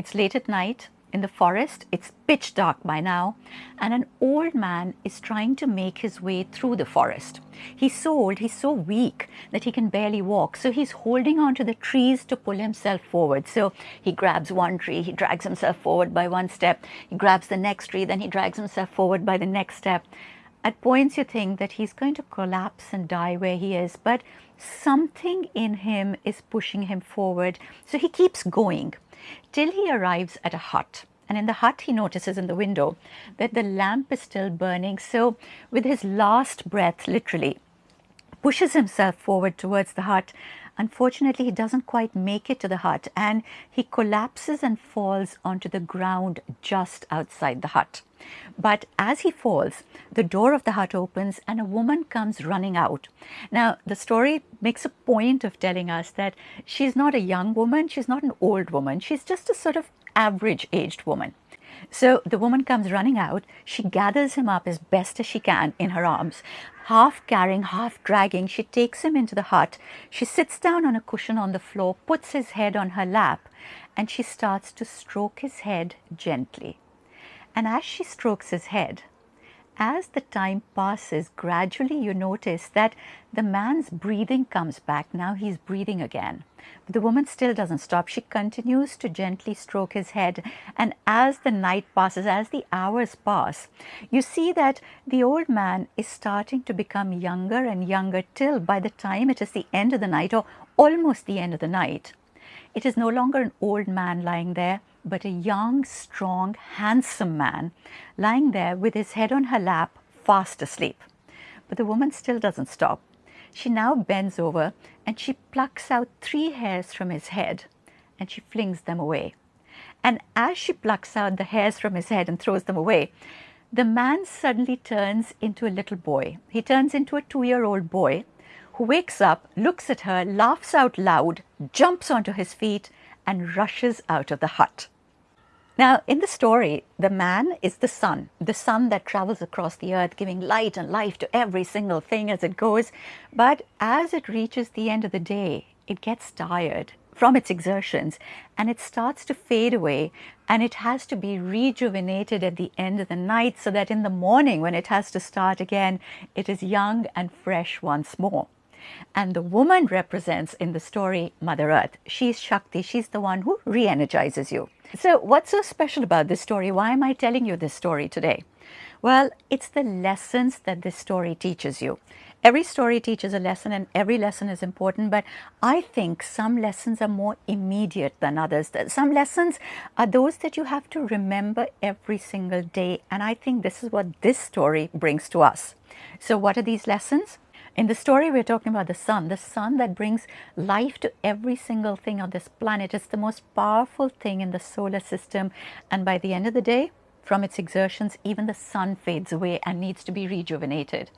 It's late at night in the forest. It's pitch dark by now, and an old man is trying to make his way through the forest. He's so old, he's so weak that he can barely walk. So he's holding onto the trees to pull himself forward. So he grabs one tree, he drags himself forward by one step, he grabs the next tree, then he drags himself forward by the next step. At points, you think that he's going to collapse and die where he is, but something in him is pushing him forward. So he keeps going till he arrives at a hut. And in the hut, he notices in the window that the lamp is still burning. So, with his last breath, literally, pushes himself forward towards the hut. Unfortunately, he doesn't quite make it to the hut and he collapses and falls onto the ground just outside the hut. But as he falls, the door of the hut opens and a woman comes running out. Now, the story makes a point of telling us that she's not a young woman, she's not an old woman, she's just a sort of average aged woman. So the woman comes running out. She gathers him up as best as she can in her arms. Half carrying, half dragging, she takes him into the hut. She sits down on a cushion on the floor, puts his head on her lap, and she starts to stroke his head gently. And as she strokes his head, as the time passes, gradually you notice that the man's breathing comes back. Now he's breathing again. But the woman still doesn't stop. She continues to gently stroke his head. And as the night passes, as the hours pass, you see that the old man is starting to become younger and younger till by the time it is the end of the night or almost the end of the night, it is no longer an old man lying there, but a young, strong, handsome man lying there with his head on her lap, fast asleep. But the woman still doesn't stop. She now bends over and she plucks out three hairs from his head and she flings them away. And as she plucks out the hairs from his head and throws them away, the man suddenly turns into a little boy. He turns into a two year old boy who wakes up, looks at her, laughs out loud, jumps onto his feet, and rushes out of the hut. Now, in the story, the man is the sun, the sun that travels across the earth, giving light and life to every single thing as it goes. But as it reaches the end of the day, it gets tired from its exertions and it starts to fade away and it has to be rejuvenated at the end of the night so that in the morning when it has to start again, it is young and fresh once more. And the woman represents in the story Mother Earth. She's Shakti, she's the one who re energizes you. So, what's so special about this story? Why am I telling you this story today? Well, it's the lessons that this story teaches you. Every story teaches a lesson and every lesson is important, but I think some lessons are more immediate than others. Some lessons are those that you have to remember every single day, and I think this is what this story brings to us. So, what are these lessons? In the story, we're talking about the sun, the sun that brings life to every single thing on this planet. It's the most powerful thing in the solar system. And by the end of the day, from its exertions, even the sun fades away and needs to be rejuvenated.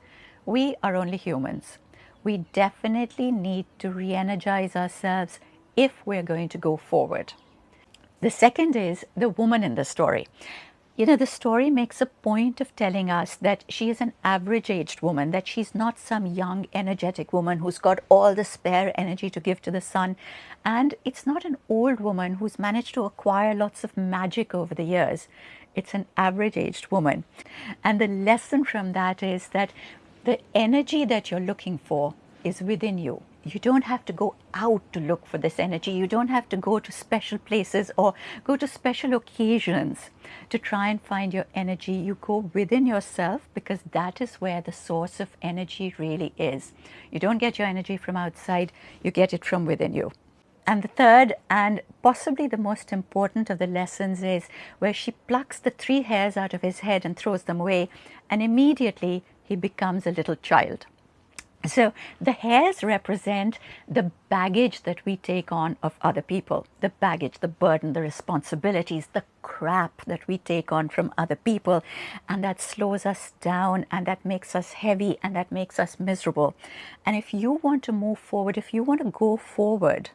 We are only humans. We definitely need to re energize ourselves if we're going to go forward. The second is the woman in the story. You know, the story makes a point of telling us that she is an average aged woman, that she's not some young, energetic woman who's got all the spare energy to give to the sun. And it's not an old woman who's managed to acquire lots of magic over the years. It's an average aged woman. And the lesson from that is that the energy that you're looking for is within you you don't have to go out to look for this energy. You don't have to go to special places or go to special occasions to try and find your energy. You go within yourself because that is where the source of energy really is. You don't get your energy from outside, you get it from within you. And the third and possibly the most important of the lessons is where she plucks the three hairs out of his head and throws them away, and immediately he becomes a little child. So the hairs represent the baggage that we take on of other people, the baggage, the burden, the responsibilities, the crap that we take on from other people, and that slows us down and that makes us heavy and that makes us miserable. And if you want to move forward, if you want to go forward,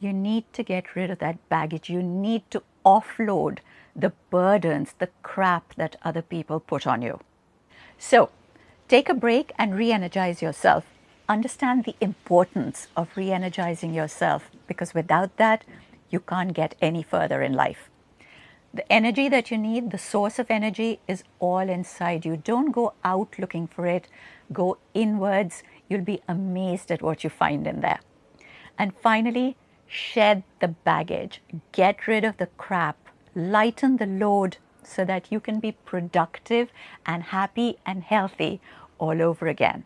you need to get rid of that baggage. You need to offload the burdens, the crap that other people put on you. So Take a break and re energize yourself. Understand the importance of re energizing yourself because without that, you can't get any further in life. The energy that you need, the source of energy, is all inside you. Don't go out looking for it, go inwards. You'll be amazed at what you find in there. And finally, shed the baggage, get rid of the crap, lighten the load so that you can be productive and happy and healthy all over again.